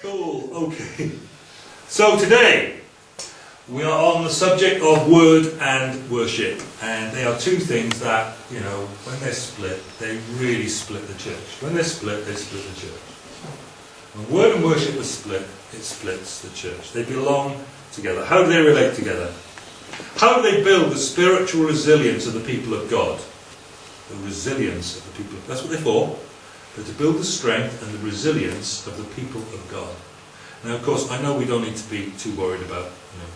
Cool, okay. So today we are on the subject of word and worship, and they are two things that, you know, when they're split, they really split the church. When they're split, they split the church. When word and worship are split, it splits the church. They belong together. How do they relate together? How do they build the spiritual resilience of the people of God? The resilience of the people. That's what they're for. They're to build the strength and the resilience of the people of God. Now, of course, I know we don't need to be too worried about you know,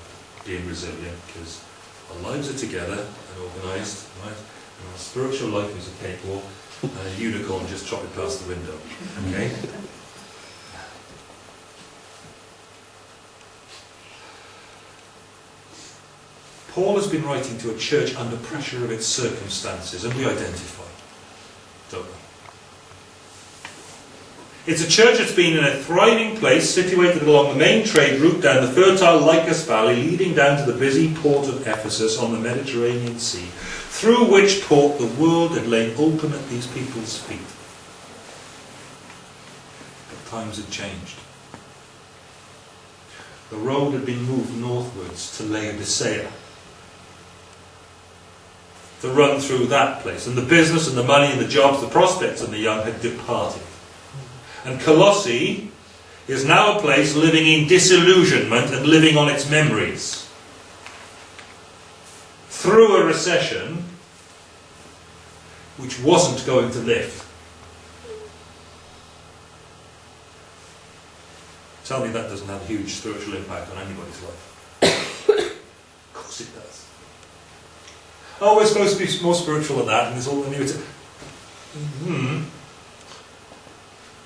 being resilient because our lives are together and organised, right? And our spiritual life is a cakewalk and a unicorn just trotted past the window. Okay? Paul has been writing to a church under pressure of its circumstances, and we identify, don't we? It's a church that's been in a thriving place situated along the main trade route down the fertile Lycus Valley leading down to the busy port of Ephesus on the Mediterranean Sea, through which port the world had lain open at these people's feet. But times had changed. The road had been moved northwards to Laodicea to run through that place. And the business and the money and the jobs, the prospects and the young had departed. And Colossae is now a place living in disillusionment and living on its memories. Through a recession which wasn't going to lift. Tell me that doesn't have a huge spiritual impact on anybody's life. of course it does. Oh, we're supposed to be more spiritual than that, and there's all the new. Hmm.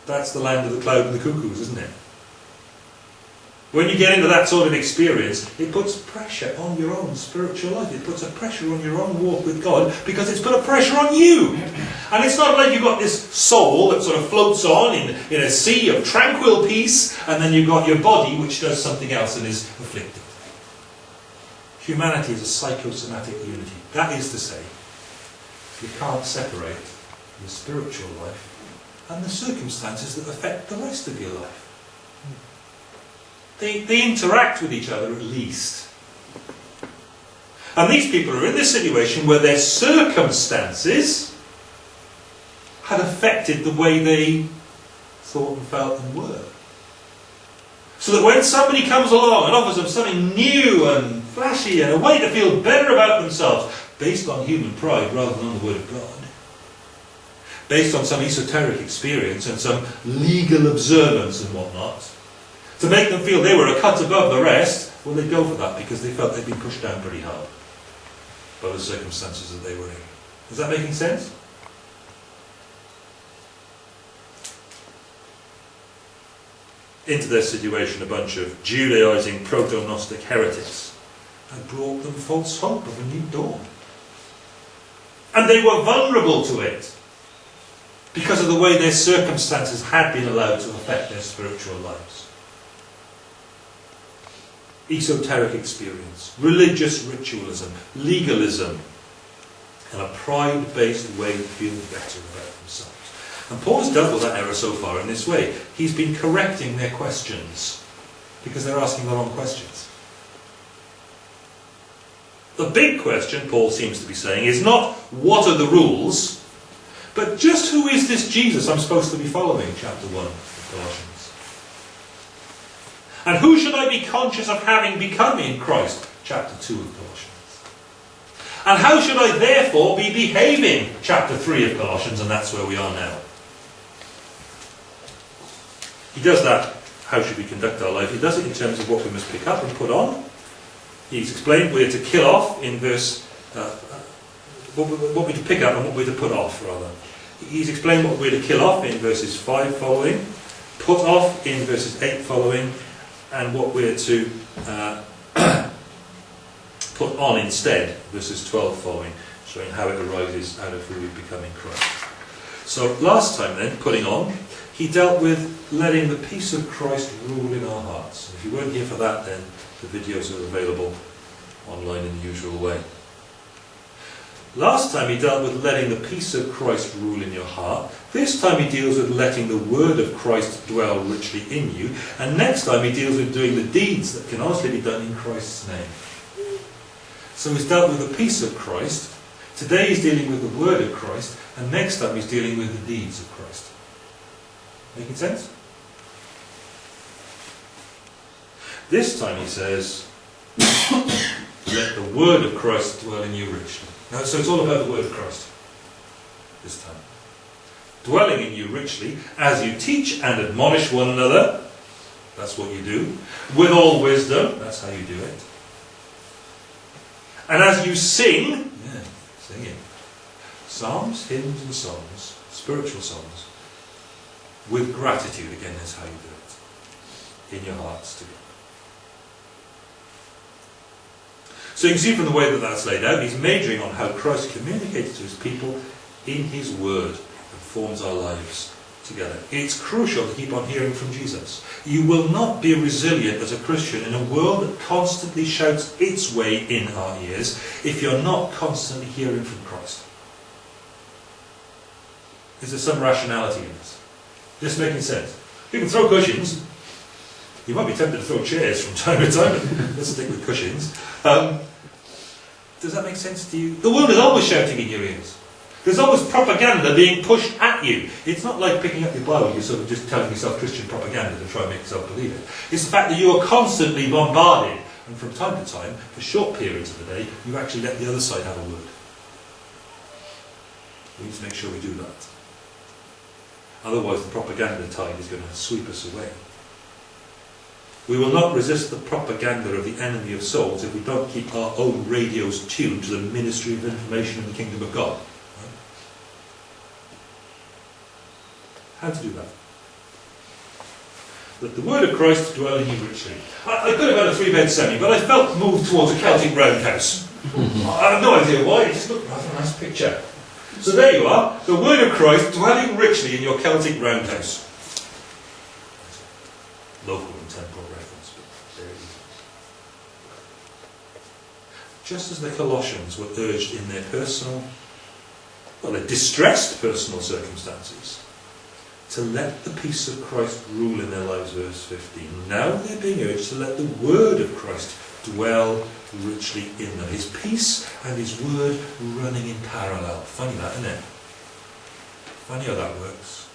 That's the land of the cloud and the cuckoos, isn't it? When you get into that sort of experience, it puts pressure on your own spiritual life. It puts a pressure on your own walk with God because it's put a pressure on you. And it's not like you've got this soul that sort of floats on in, in a sea of tranquil peace, and then you've got your body which does something else and is afflicted. Humanity is a psychosomatic unity. That is to say, you can't separate your spiritual life and the circumstances that affect the rest of your life. They, they interact with each other at least. And these people are in this situation where their circumstances had affected the way they thought and felt and were. So that when somebody comes along and offers them something new and flashy and a way to feel better about themselves, based on human pride rather than on the Word of God, based on some esoteric experience and some legal observance and whatnot, to make them feel they were a cut above the rest, well, they'd go for that because they felt they'd been pushed down pretty hard by the circumstances that they were in. Is that making sense? Into their situation, a bunch of Judaizing proto-Gnostic heretics had brought them false hope of a new dawn. And they were vulnerable to it because of the way their circumstances had been allowed to affect their spiritual lives. Esoteric experience, religious ritualism, legalism, and a pride based way of feeling better about themselves. And Paul has dealt with that error so far in this way. He's been correcting their questions because they're asking the wrong questions. The big question, Paul seems to be saying, is not what are the rules, but just who is this Jesus I'm supposed to be following, chapter 1 of Colossians? And who should I be conscious of having become in Christ, chapter 2 of Colossians? And how should I therefore be behaving, chapter 3 of Colossians, and that's where we are now. He does that, how should we conduct our life? He does it in terms of what we must pick up and put on. He's explained we're to kill off in verse, uh, what, what we're to pick up and what we're to put off, rather. He's explained what we're to kill off in verses 5 following, put off in verses 8 following, and what we're to uh, put on instead, verses 12 following, showing how it arises out of who we become in Christ. So last time then, putting on, he dealt with letting the peace of Christ rule in our hearts. If you weren't here for that then, the videos are available online in the usual way. Last time he dealt with letting the peace of Christ rule in your heart. This time he deals with letting the word of Christ dwell richly in you. And next time he deals with doing the deeds that can honestly be done in Christ's name. So he's dealt with the peace of Christ. Today he's dealing with the word of Christ. And next time he's dealing with the deeds of Christ. Making sense? This time he says, let the word of Christ dwell in you richly. Now, so it's all about the word of Christ this time. Dwelling in you richly as you teach and admonish one another. That's what you do. With all wisdom. That's how you do it. And as you sing, yeah, singing, psalms, hymns, and songs, spiritual songs, with gratitude, again, that's how you do it. In your hearts to God. So you can see from the way that that's laid out, he's majoring on how Christ communicates to his people in his word and forms our lives together. It's crucial to keep on hearing from Jesus. You will not be resilient as a Christian in a world that constantly shouts its way in our ears if you're not constantly hearing from Christ. Is there some rationality in this? Just making sense. You can throw cushions. You might be tempted to throw chairs from time to time, but let's stick with cushions. Um, does that make sense to you? The world is always shouting in your ears. There's always propaganda being pushed at you. It's not like picking up your Bible, you're sort of just telling yourself Christian propaganda to try and make yourself believe it. It's the fact that you are constantly bombarded, and from time to time, for short periods of the day, you actually let the other side have a word. We need to make sure we do that. Otherwise, the propaganda tide is going to sweep us away. We will not resist the propaganda of the enemy of souls if we don't keep our own radios tuned to the ministry of information in the kingdom of God. How to do that? That the word of Christ dwell in you richly. I, I could have had a three-bed semi, but I felt moved towards a Celtic roundhouse. I have no idea why, it just looked rather a nice picture. So there you are, the word of Christ dwelling richly in your Celtic roundhouse. Local and temporal reference, but there it is. Just as the Colossians were urged in their personal, well, their distressed personal circumstances, to let the peace of Christ rule in their lives, verse 15. Now they're being urged to let the word of Christ dwell richly in them. His peace and his word running in parallel. Funny that, isn't it? Funny how that works.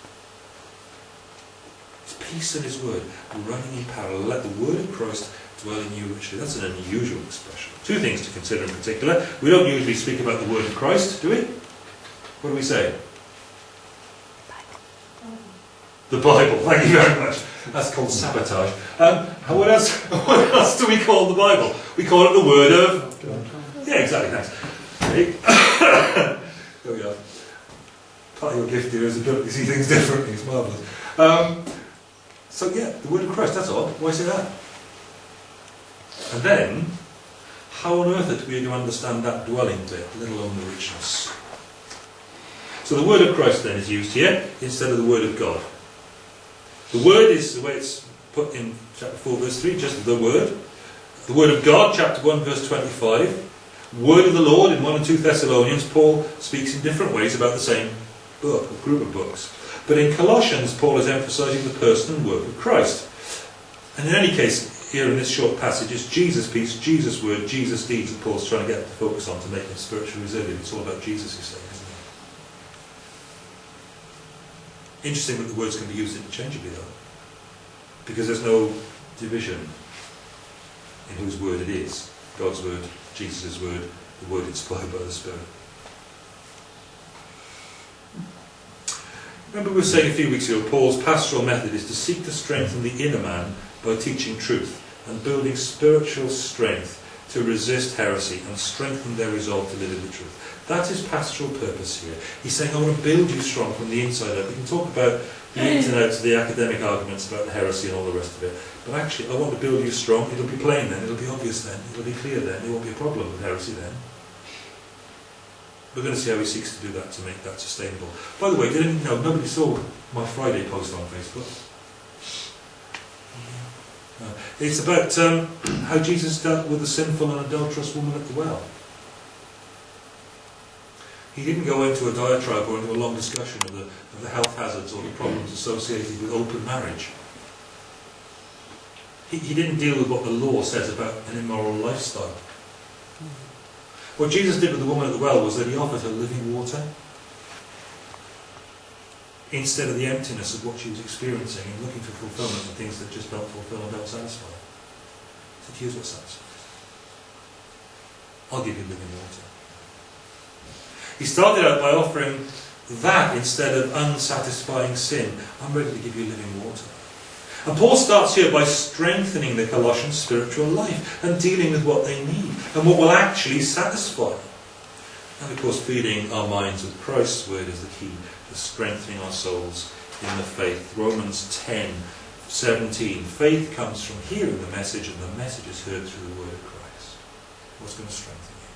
His peace and his word running in parallel. Let the word of Christ dwell in you richly. That's an unusual expression. Two things to consider in particular. We don't usually speak about the word of Christ, do we? What do we say? The Bible. Thank you very much. That's called sabotage. Um, what else? What else do we call the Bible? We call it the Word of. Yeah, exactly. Thanks. there we are. Part of your gift here is ability to see things differently. It's marvelous. Um, so yeah, the Word of Christ. That's all. Why say that? And then, how on earth are we to understand that dwelling bit, let alone the richness? So the word of Christ then is used here instead of the word of God. The word is the way it's put in chapter 4, verse 3, just the word. The word of God, chapter 1, verse 25. Word of the Lord in 1 and 2 Thessalonians, Paul speaks in different ways about the same book, or group of books. But in Colossians, Paul is emphasizing the person and work of Christ. And in any case, here in this short passage, it's Jesus' peace, Jesus' word, Jesus' deeds that Paul's trying to get the focus on to make them spiritually resilient. It's all about Jesus, he's saying, isn't it? Interesting that the words can be used interchangeably, though. Because there's no division in whose word it is. God's word, Jesus' word, the word inspired by the Spirit. Remember we were saying a few weeks ago, Paul's pastoral method is to seek to strengthen the inner man by teaching truth and building spiritual strength to resist heresy and strengthen their resolve to live in the truth. That is his pastoral purpose here. He's saying, I want to build you strong from the inside out. We can talk about the hmm. ins and outs of the academic arguments about the heresy and all the rest of it. But actually, I want to build you strong. It'll be plain then, it'll be obvious then, it'll be clear then, there won't be a problem with heresy then. We're going to see how he seeks to do that to make that sustainable. By the way, did anyone know, nobody saw my Friday post on Facebook. Uh, it's about um, how Jesus dealt with the sinful and adulterous woman at the well. He didn't go into a diatribe or into a long discussion of the, of the health hazards or the problems associated with open marriage. He, he didn't deal with what the law says about an immoral lifestyle. What Jesus did with the woman at the well was that he offered her living water instead of the emptiness of what she was experiencing and looking for fulfillment in things that just don't fulfill and don't satisfy. Said, here's what satisfies. I'll give you living water. He started out by offering that instead of unsatisfying sin. I'm ready to give you living water. And Paul starts here by strengthening the Colossians' spiritual life and dealing with what they need and what will actually satisfy. And of course, feeding our minds with Christ's word is the key to strengthening our souls in the faith. Romans 10 17. Faith comes from hearing the message, and the message is heard through the word of Christ. What's going to strengthen you?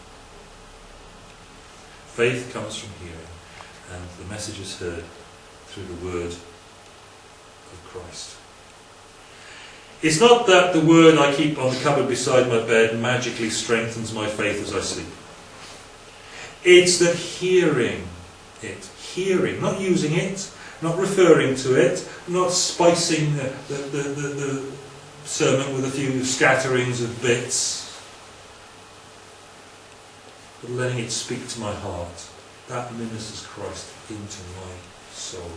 Faith comes from hearing, and the message is heard through the word of Christ. It's not that the word I keep on the cupboard beside my bed magically strengthens my faith as I sleep. It's that hearing it, hearing, not using it, not referring to it, not spicing the, the, the, the, the sermon with a few scatterings of bits, but letting it speak to my heart. That ministers Christ into my soul.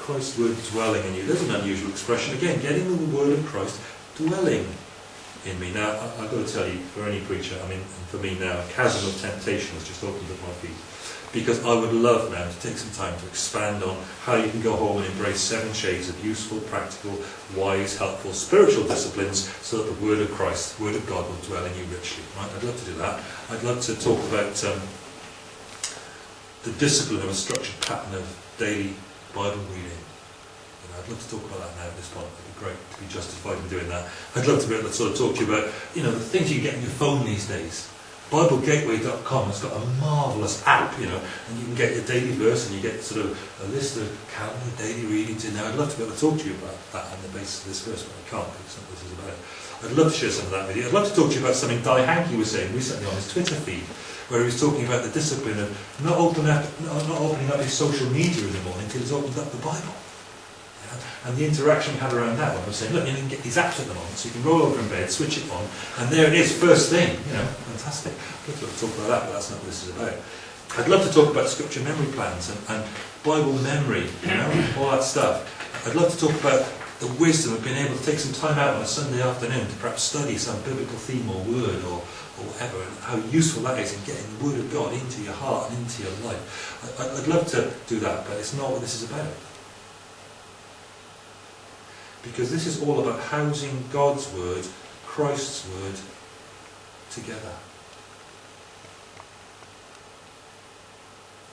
Christ's word dwelling in you. There's an unusual expression. Again, getting the word of Christ dwelling in me. Now, I, have got to tell you, for any preacher, I mean, for me now, a chasm of temptation has just opened at my feet. Because I would love now to take some time to expand on how you can go home and embrace seven shades of useful, practical, wise, helpful, spiritual disciplines so that the Word of Christ, the Word of God will dwell in you richly. Right? I'd love to do that. I'd love to talk about um, the discipline of a structured pattern of daily Bible reading. I'd love to talk about that now at this point. It'd be great to be justified in doing that. I'd love to be able to sort of talk to you about, you know, the things you get on your phone these days. BibleGateway.com has got a marvellous app, you know, and you can get your daily verse and you get sort of a list of calendar daily readings in there. I'd love to be able to talk to you about that on the basis of this verse, but I can't because this is about it. I'd love to share some of that with you. I'd love to talk to you about something Dai Hankey was saying recently on his Twitter feed where he was talking about the discipline of not, open up, not opening up his social media in the morning until he's opened up the Bible. And the interaction we had around that one was saying, look, you can get these apps at the moment, so you can roll over in bed, switch it on, and there it is, first thing. You know, fantastic. I'd love to talk about that, but that's not what this is about. I'd love to talk about scripture memory plans and, and Bible memory, you know, all that stuff. I'd love to talk about the wisdom of being able to take some time out on a Sunday afternoon to perhaps study some biblical theme or word or, or whatever, and how useful that is in getting the Word of God into your heart and into your life. I, I'd love to do that, but it's not what this is about. Because this is all about housing God's Word, Christ's Word, together.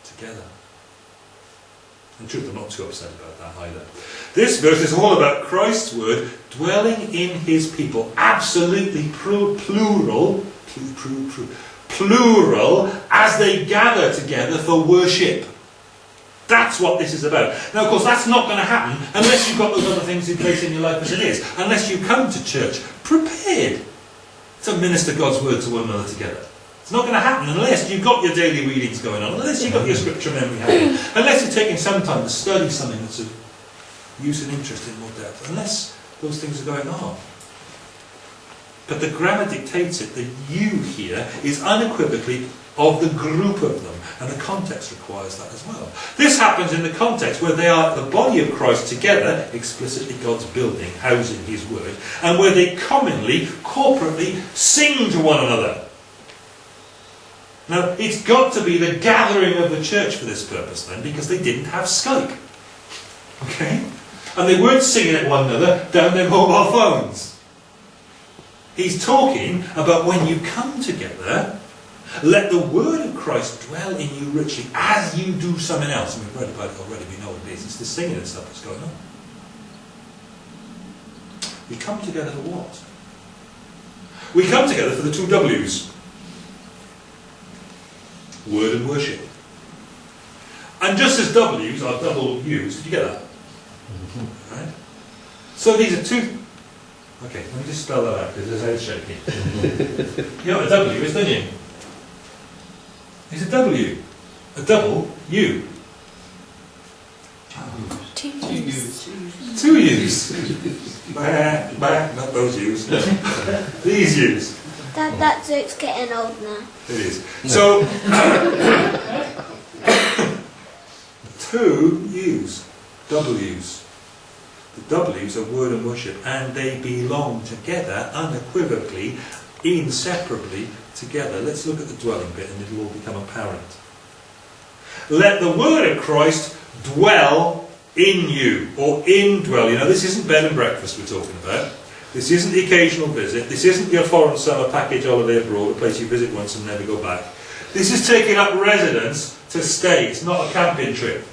Together. In truth, I'm not too upset about that either. This verse is all about Christ's word dwelling in his people. Absolutely plural, plural, as they gather together for worship. That's what this is about. Now, of course, that's not going to happen unless you've got those other things in place in your life as it is. Unless you come to church prepared to minister God's word to one another together. It's not going to happen unless you've got your daily readings going on, unless you've got your scripture memory happening, unless you're taking some time to study something that's of use and interest in more depth, unless those things are going on. But the grammar dictates it. The you here is unequivocally of the group of them, and the context requires that as well. This happens in the context where they are the body of Christ together, explicitly God's building, housing His word, and where they commonly, corporately sing to one another. Now, it's got to be the gathering of the church for this purpose then, because they didn't have Skype. Okay? And they weren't singing at one another down their mobile phones. He's talking about when you come together, let the word of Christ dwell in you richly as you do something else. And we've read about it already, we know what it is. It's the singing and stuff that's going on. We come together for what? We come together for the two W's word and worship. And just as W's are double U's, did you get that? Mm-hmm. Right? So these are two. Okay, let me just spell that out because there's head shaking. you know what a W is, don't you? It's a W. A double U. Two Two U's. U's. Two U's. bah, bah, not those U's. These U's. That, that joke's getting old now. It is. So, two U's, W's. The W's are word and worship, and they belong together unequivocally, inseparably together. Let's look at the dwelling bit and it'll all become apparent. Let the word of Christ dwell in you, or indwell you. know, this isn't bed and breakfast we're talking about. This isn't the occasional visit. This isn't your foreign summer package holiday abroad, a place you visit once and never go back. This is taking up residence to stay. It's not a camping trip.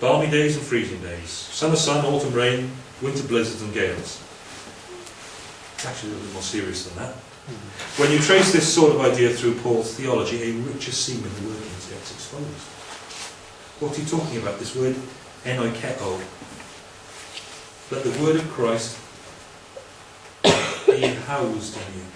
Balmy days and freezing days. Summer sun, autumn rain, winter blizzards and gales. It's actually a little bit more serious than that. Mm-hmm. When you trace this sort of idea through Paul's theology, a richer seam in the workings gets exposed. What are you talking about? This word, enoikeo. Let the word of Christ be housed in you.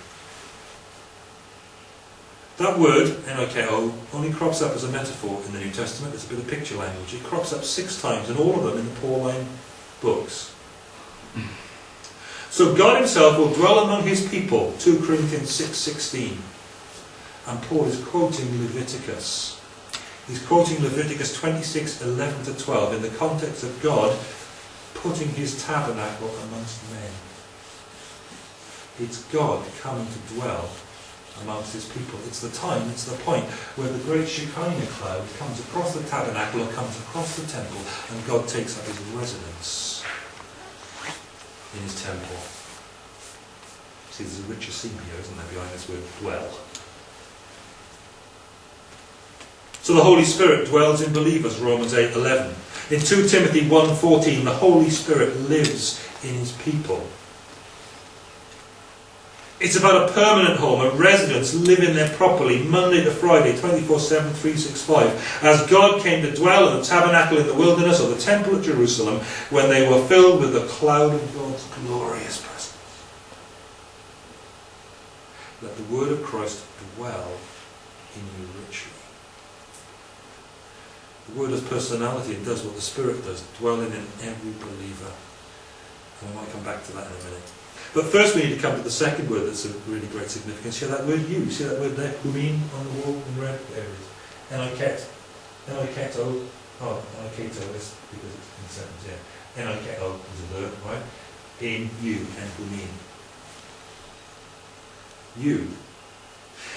That word, enoikeo, only crops up as a metaphor in the New Testament. It's a bit of picture language. It crops up six times, and all of them in the Pauline books. Hmm. So God himself will dwell among his people, 2 Corinthians 6.16. And Paul is quoting Leviticus. He's quoting Leviticus 26, 11 to 12 in the context of God putting his tabernacle amongst men. It's God coming to dwell amongst his people. It's the time, it's the point where the great Shekinah cloud comes across the tabernacle or comes across the temple and God takes up his residence in his temple. See, there's a richer scene here, isn't there, behind this word dwell. So the Holy Spirit dwells in believers, Romans 8, 11. In 2 Timothy 1.14, the Holy Spirit lives in his people. It's about a permanent home, a residence living there properly, Monday to Friday, 24 7, 365. As God came to dwell in the tabernacle in the wilderness or the temple at Jerusalem when they were filled with the cloud of God's glorious presence. Let the word of Christ dwell in you richly. The word has personality and does what the Spirit does, dwelling in every believer. And I might come back to that in a minute. But first we need to come to the second word that's of really great significance. See that word you? See that word there? Humin on the wall in red? There it is. Enoiketo. Oh, enoiketo is because it's in sentence, yeah. Enoiketo is a verb, right? In you and humin. You.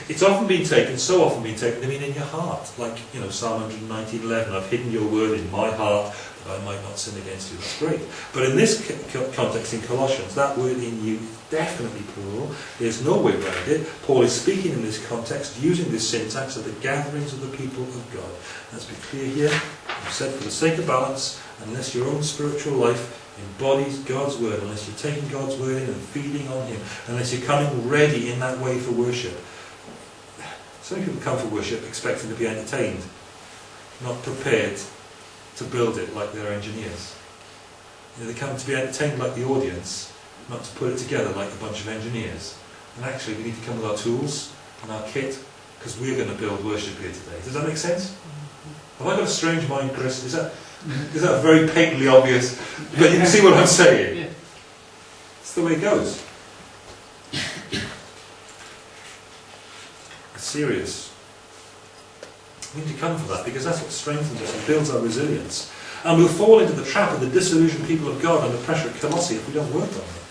It's often been taken, so often been taken, I mean in your heart. Like, you know, Psalm 119.11, I've hidden your word in my heart that I might not sin against you. That's great. But in this context in Colossians, that word in you is definitely plural. There's no way around it. Paul is speaking in this context, using this syntax of the gatherings of the people of God. Let's be clear here. I've said for the sake of balance, unless your own spiritual life embodies God's word, unless you're taking God's word in and feeding on Him, unless you're coming ready in that way for worship. So many people come for worship expecting to be entertained, not prepared to build it like they're engineers. You know, they come to be entertained like the audience, not to put it together like a bunch of engineers. And actually, we need to come with our tools and our kit, because we're going to build worship here today. Does that make sense? Have I got a strange mind, Chris? Is that, is that very patently obvious? But you can see what I'm saying. It's the way it goes. Serious. We need to come for that because that's what strengthens us and builds our resilience. And we'll fall into the trap of the disillusioned people of God under pressure at Colossae if we don't work on this.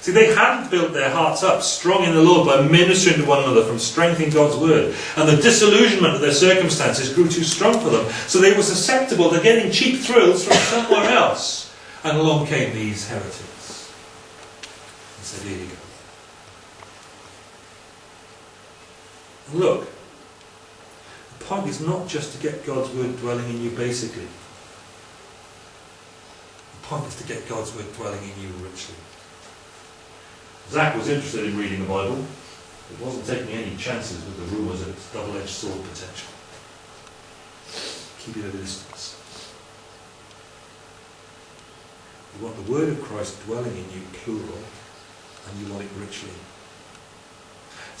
See, they hadn't built their hearts up strong in the Lord by ministering to one another from strengthening God's word. And the disillusionment of their circumstances grew too strong for them. So they were susceptible to getting cheap thrills from somewhere else. And along came these heretics. And said, here you go. And look, the point is not just to get God's word dwelling in you basically. The point is to get God's word dwelling in you richly. Zach was interested in reading the Bible. It wasn't taking any chances with the rumours of its double-edged sword potential. Keep it at a distance. You want the word of Christ dwelling in you, plural, and you want it richly.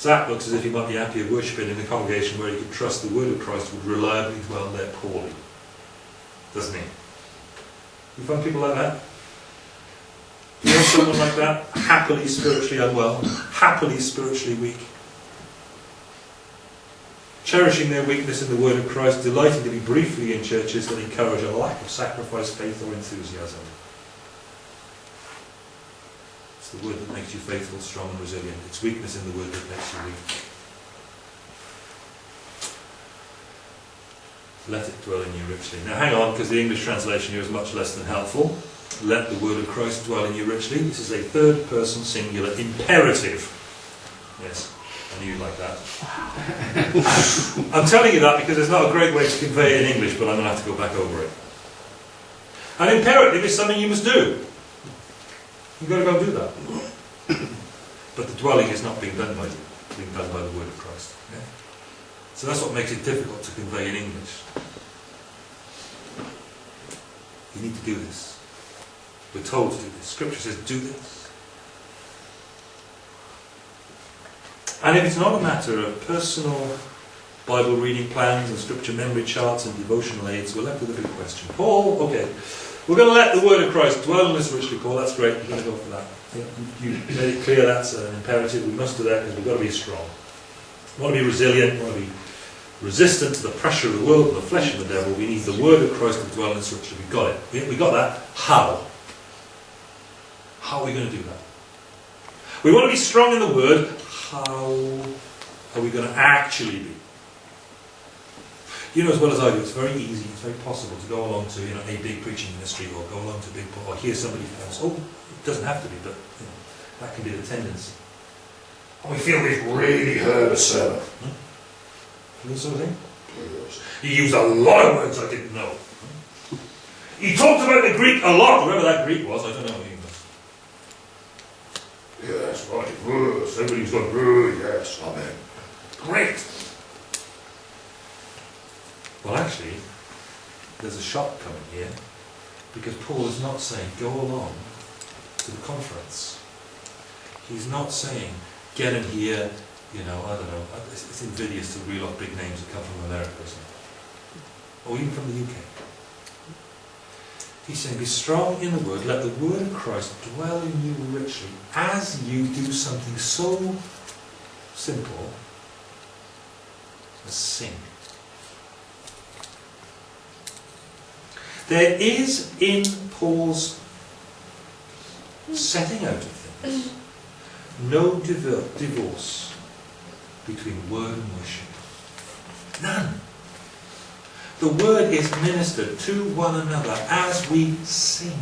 Zach looks as if he might be happier worshipping in a congregation where he could trust the word of Christ would reliably dwell there poorly. Doesn't he? You find people like that? You know someone like that? Happily spiritually unwell, happily spiritually weak. Cherishing their weakness in the word of Christ, delighting to be briefly in churches that encourage a lack of sacrifice, faith, or enthusiasm. It's the word that makes you faithful, strong, and resilient. It's weakness in the word that makes you weak. Let it dwell in you richly. Now hang on, because the English translation here is much less than helpful. Let the word of Christ dwell in you richly. This is a third person singular imperative. Yes, I knew you'd like that. I'm telling you that because there's not a great way to convey it in English, but I'm going to have to go back over it. An imperative is something you must do. You've got to go and do that. But the dwelling is not being done by you, being done by the word of Christ. Yeah? So that's what makes it difficult to convey in English. You need to do this. We're told to do this. Scripture says, do this. And if it's not a matter of personal Bible reading plans and scripture memory charts and devotional aids, we're left with a big question. Paul, okay, we're going to let the word of Christ dwell in us richly, Paul. That's great. We're going to go for that. You made it clear that's an imperative. We must do that because we've got to be strong. We want to be resilient. We want to be resistant to the pressure of the world and the flesh and the devil. We need the word of Christ to dwell in us richly. We've got it. We, we got that. How? How are we going to do that? We want to be strong in the word. How are we going to actually be? You know as well as I do, it's very easy, it's very possible to go along to you know a big preaching ministry or go along to a big or hear somebody else. Oh, it doesn't have to be, but you know, that can be the tendency. And we feel we've really heard a sermon. Hmm? You know sort of thing? He used a lot of words I didn't know. He talked about the Greek a lot, whoever that Greek was, I don't know. Yes, right. Everybody's oh, yes, amen. Great. Well, actually, there's a shock coming here because Paul is not saying go along to the conference. He's not saying get in here, you know, I don't know. It's, it's invidious to reel off big names that come from America, it? Or even from the UK. He's saying, be strong in the word, let the word of Christ dwell in you richly as you do something so simple as sing. There is in Paul's setting out of things no divorce between word and worship. None. The word is ministered to one another as we sing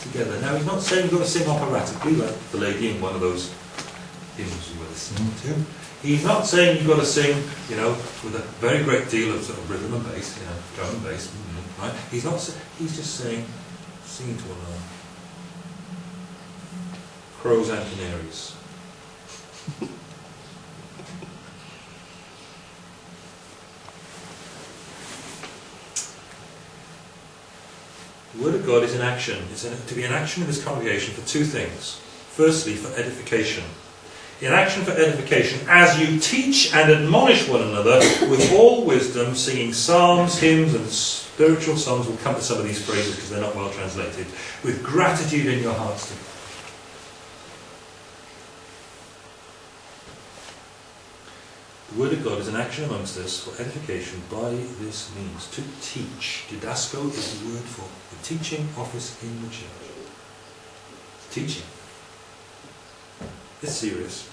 together. Now, he's not saying you've got to sing operatically, like the lady in one of those hymns you were listening to. He's not saying you've got to sing, you know, with a very great deal of sort of rhythm and bass, you know, drum and bass, right? He's not. He's just saying, singing to one another. Crows and canaries. The Word of God is in action. It's to be in action in this congregation for two things. Firstly, for edification. In action for edification, as you teach and admonish one another with all wisdom, singing psalms, hymns, and spiritual songs. We'll come to some of these phrases because they're not well translated. With gratitude in your hearts to God. The Word of God is an action amongst us for edification by this means. To teach. Didasko is the word for the teaching office in the church. Teaching. It's serious.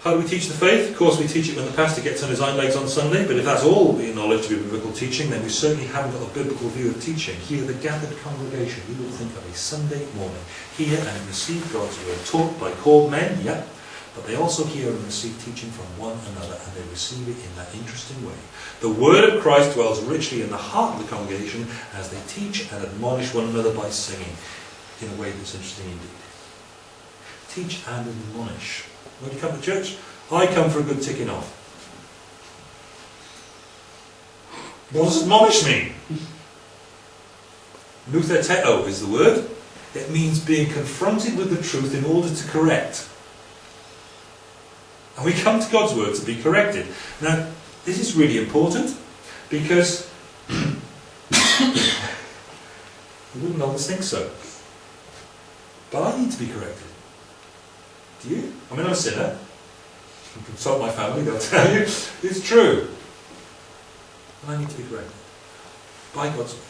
How do we teach the faith? Of course, we teach it when the pastor gets on his hind legs on Sunday, but if that's all we acknowledge to be biblical teaching, then we certainly haven't got a biblical view of teaching. Here, the gathered congregation, we will think of a Sunday morning. Hear and receive God's word, taught by called men, yep, but they also hear and receive teaching from one another, and they receive it in that interesting way. The word of Christ dwells richly in the heart of the congregation as they teach and admonish one another by singing, in a way that's interesting indeed. Teach and admonish. When you come to church, I come for a good ticking off. What does admonish mean? Nutheteto is the word. It means being confronted with the truth in order to correct. And we come to God's Word to be corrected. Now, this is really important because you wouldn't always think so. But I need to be corrected. Do you? I mean, I'm a sinner. You consult my family, they'll tell you. It's true. And I need to be corrected. By God's Word.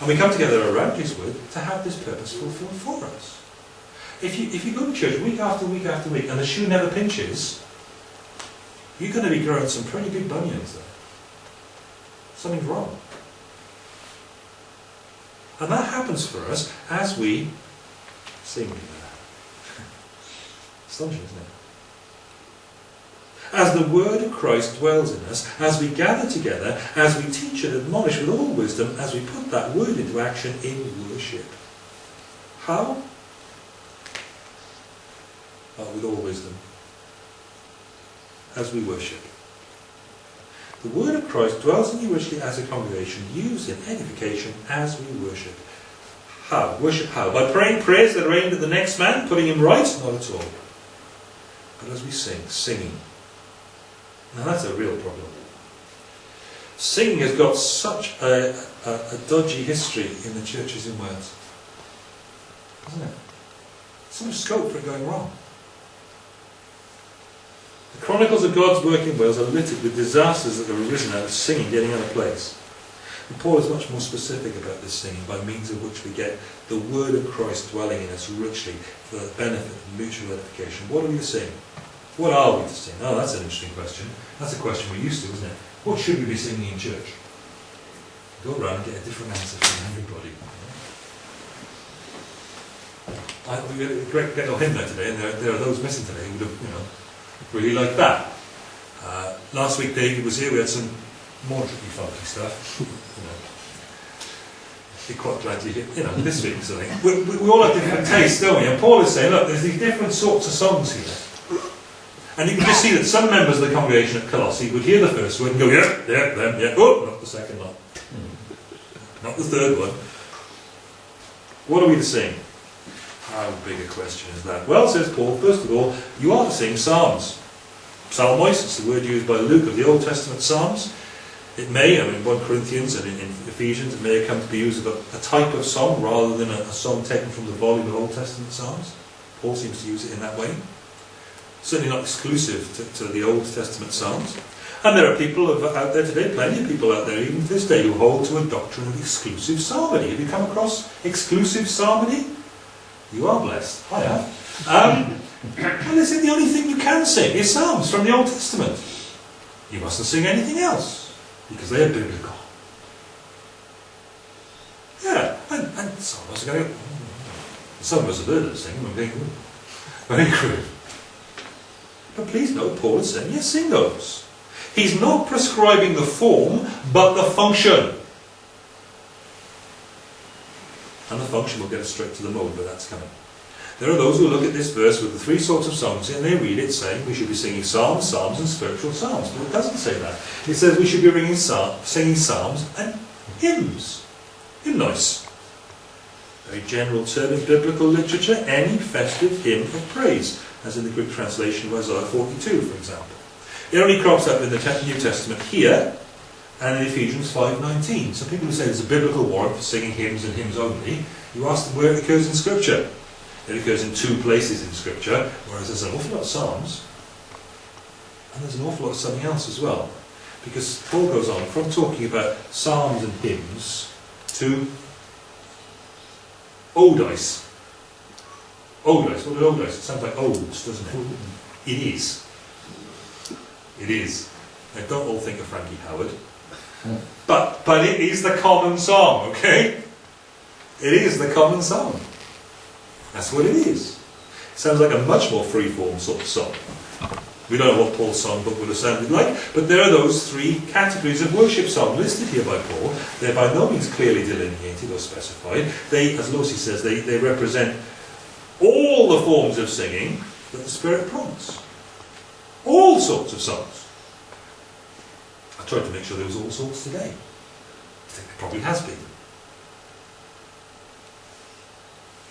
And we come together around His Word to have this purpose fulfilled for us. If you, if you go to church week after week after week and the shoe never pinches, you're going to be growing some pretty big bunions there. Something's wrong. And that happens for us as we sing together. Astonishing, isn't it? As the word of Christ dwells in us, as we gather together, as we teach and admonish with all wisdom, as we put that word into action in worship. How? Oh, with all wisdom. As we worship. The word of Christ dwells in you richly as a congregation, used in edification as we worship. How? Worship how? By praying prayers that are aimed at the next man, putting him right? Not at all. But as we sing, singing. Now that's a real problem. Singing has got such a, a, a dodgy history in the churches in Wales. Hasn't it? So much scope for it going wrong. The chronicles of God's work in Wales are littered with disasters that have arisen out of singing getting out of place. And Paul is much more specific about this singing, by means of which we get the word of Christ dwelling in us richly for the benefit of mutual edification. What are we to sing? What are we to sing? Oh, that's an interesting question. That's a question we're used to, isn't it? What should we be singing in church? Go around and get a different answer from everybody. I, we had a great little hymn there today, and there, there are those missing today who would have, you know, really liked that. Uh, last week David was here, we had some more tricky funky stuff. You know. Be quite glad you you know, this week something. We, we, we all have different tastes, don't we? And Paul is saying, look, there's these different sorts of songs here. And you can just see that some members of the congregation at Colossae would hear the first word and go, yeah, yeah, them, yeah, oh, not the second one. Hmm. Not the third one. What are we to sing? How big a question is that? Well, says Paul, first of all, you are to sing psalms. Psalmois, it's the word used by Luke of the Old Testament psalms. It may, I mean, in 1 Corinthians and in, in Ephesians, it may come to be used as a, a type of song rather than a, a song taken from the volume of Old Testament psalms. Paul seems to use it in that way. Certainly not exclusive to, to the Old Testament psalms. And there are people out there today, plenty of people out there, even to this day, who hold to a doctrine of exclusive psalmody. Have you come across exclusive psalmody? You are blessed. I have. Um, well, this is the only thing you can sing is psalms from the Old Testament. You mustn't sing anything else because they are biblical. Yeah, and, and some of us are going. "Mm." Some of us have heard them sing and think, "Mm, very crude. But please note, Paul is saying, yes, sing those. He's not prescribing the form, but the function. And the function will get us straight to the mode, but that's coming. There are those who look at this verse with the three sorts of songs and they read it saying we should be singing psalms, psalms and spiritual psalms. But it doesn't say that. It says we should be singing psalms and hymns. Hymnos. Very general term in biblical literature, any festive hymn of praise, as in the Greek translation of Isaiah 42, for example. It only crops up in the New Testament here and in Ephesians 5.19. So people who say there's a biblical warrant for singing hymns and hymns only, you ask them where it occurs in Scripture. It occurs in two places in Scripture, whereas there's an awful lot of Psalms, and there's an awful lot of something else as well. Because Paul goes on from talking about Psalms and hymns to Odice. Odice, what is Odice? It sounds like odes, doesn't it? It is. It is. Now don't all think of Frankie Howerd. But but it is the common song, okay? It is the common song. That's what it is. It sounds like a much more free-form sort of song. We don't know what Paul's song book would have sounded like, but there are those three categories of worship song listed here by Paul. They're by no means clearly delineated or specified. They, as Lucy says, they, they represent all the forms of singing that the Spirit prompts. All sorts of songs. I tried to make sure there was all sorts today. I think there probably has been.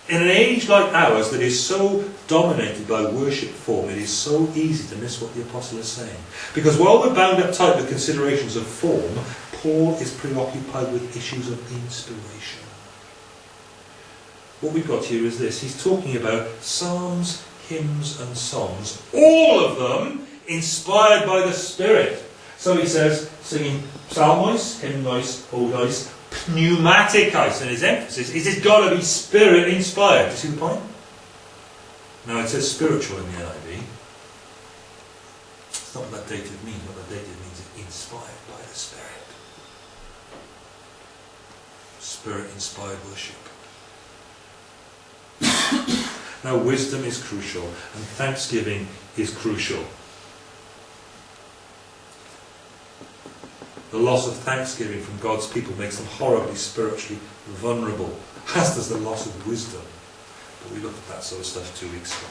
In an age like ours that is so dominated by worship form, it is so easy to miss what the apostle is saying. Because while we're bound up tight with considerations of form, Paul is preoccupied with issues of inspiration. What we've got here is this. He's talking about psalms, hymns and songs, all of them inspired by the Spirit. So he says, singing psalmois, hymnois, odois, pneumatikais, and his emphasis is it's got to be spirit inspired. Do you see the point? No, it says spiritual in the NIV. It's not what that dative means. What that dative means is inspired by the Spirit. Spirit inspired worship. now wisdom is crucial and thanksgiving is crucial. The loss of thanksgiving from God's people makes them horribly spiritually vulnerable, as does the loss of wisdom. But we looked at that sort of stuff two weeks ago.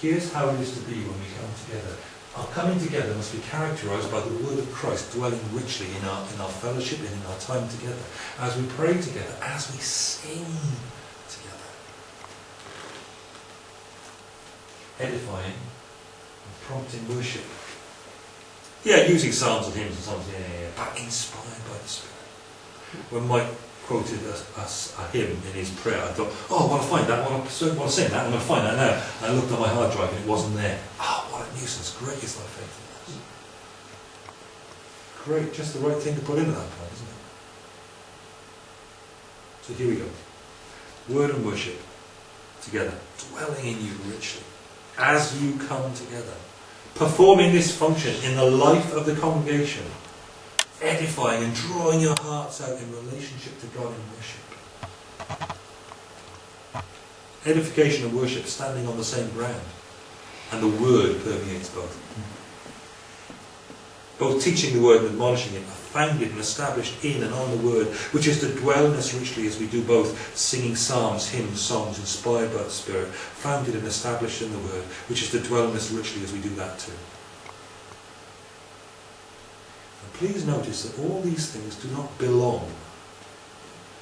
Here's how it is to be when we come together. Our coming together must be characterized by the word of Christ dwelling richly in our, in our fellowship and in our time together, as we pray together, as we sing together. Edifying and prompting worship. Yeah, using psalms and hymns and songs, yeah, yeah, but inspired by the Spirit. When Mike quoted a, a, a hymn in his prayer, I thought, oh, I want to find that, I want to, want to sing that, I'm going to find that now. And I looked on my hard drive and it wasn't there. Ah, oh, what a nuisance. Great is thy faithfulness. Great, just the right thing to put in at that point, isn't it? So here we go. Word and worship together, dwelling in you richly, as you come together performing this function in the life of the congregation, edifying and drawing your hearts out in relationship to God in worship. Edification and worship standing on the same ground, and the word permeates both. Both teaching the word and admonishing it founded and established in and on the word, which is to dwell in us richly as we do both, singing psalms, hymns, songs inspired by the Spirit, founded and established in the word, which is to dwell in us richly as we do that too. And please notice that all these things do not belong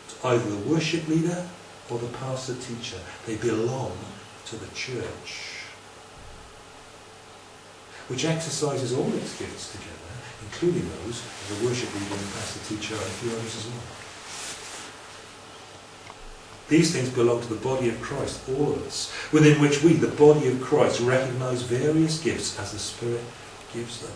to either the worship leader or the pastor teacher. They belong to the church which exercises all its gifts together including those of the worship leader and pastor teacher and a few others as well. These things belong to the body of Christ, all of us, within which we, the body of Christ, recognize various gifts as the Spirit gives them.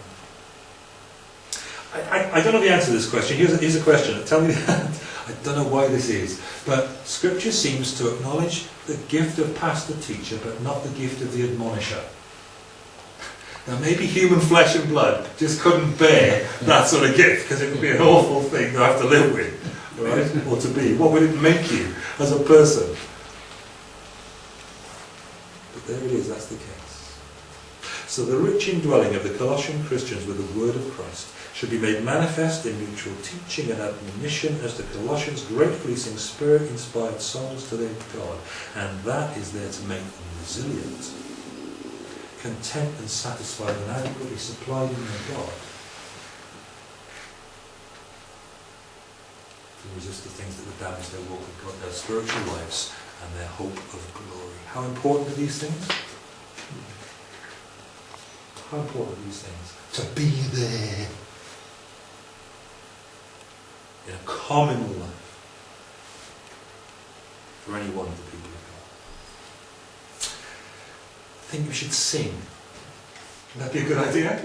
I, I, I don't know the answer to this question. Here's a, here's a question. Tell me that. I don't know why this is. But Scripture seems to acknowledge the gift of pastor teacher, but not the gift of the admonisher. Now, maybe human flesh and blood just couldn't bear that sort of gift because it would be an awful thing to have to live with, right? or to be. What would it make you as a person? But there it is, that's the case. So the rich indwelling of the Colossian Christians with the word of Christ should be made manifest in mutual teaching and admonition as the Colossians gratefully sing spirit-inspired songs to their God. And that is there to make them resilient content and satisfied and adequately supplied in their God to resist the things that would damage their walk with God, their spiritual lives and their hope of glory. How important are these things? How important are these things? To be there in a communal life for any one of the people think we should sing. Would that be a good idea?